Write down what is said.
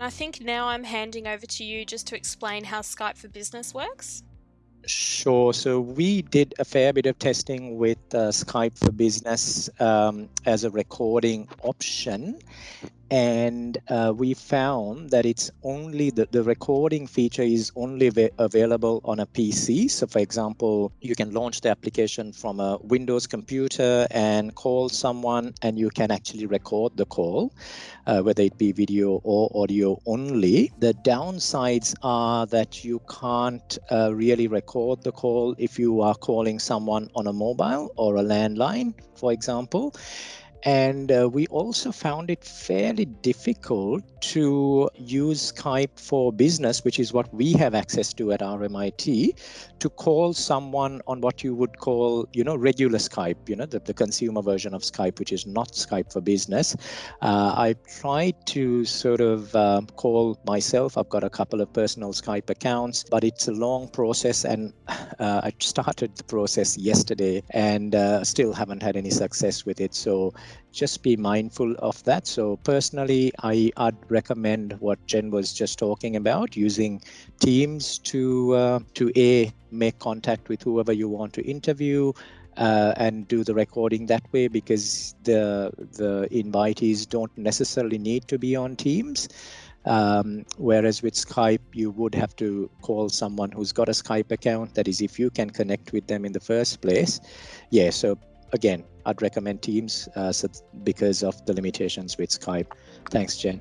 I think now I'm handing over to you just to explain how Skype for Business works. Sure. So we did a fair bit of testing with uh, Skype for Business um, as a recording option. And uh, we found that it's only the, the recording feature is only available on a PC. So, for example, you can launch the application from a Windows computer and call someone, and you can actually record the call, uh, whether it be video or audio only. The downsides are that you can't uh, really record the call if you are calling someone on a mobile or a landline, for example. And uh, we also found it fairly difficult to use Skype for business, which is what we have access to at RMIT, to call someone on what you would call, you know, regular Skype, you know, the, the consumer version of Skype, which is not Skype for business. Uh, I tried to sort of um, call myself. I've got a couple of personal Skype accounts, but it's a long process. And uh, I started the process yesterday and uh, still haven't had any success with it. So just be mindful of that. So personally, I, would recommend what Jen was just talking about, using Teams to uh, to a make contact with whoever you want to interview. Uh, and do the recording that way because the the invitees don't necessarily need to be on Teams. Um, whereas with Skype, you would have to call someone who's got a Skype account. That is, if you can connect with them in the first place. Yeah, so again, I'd recommend Teams uh, because of the limitations with Skype. Thanks, Jen.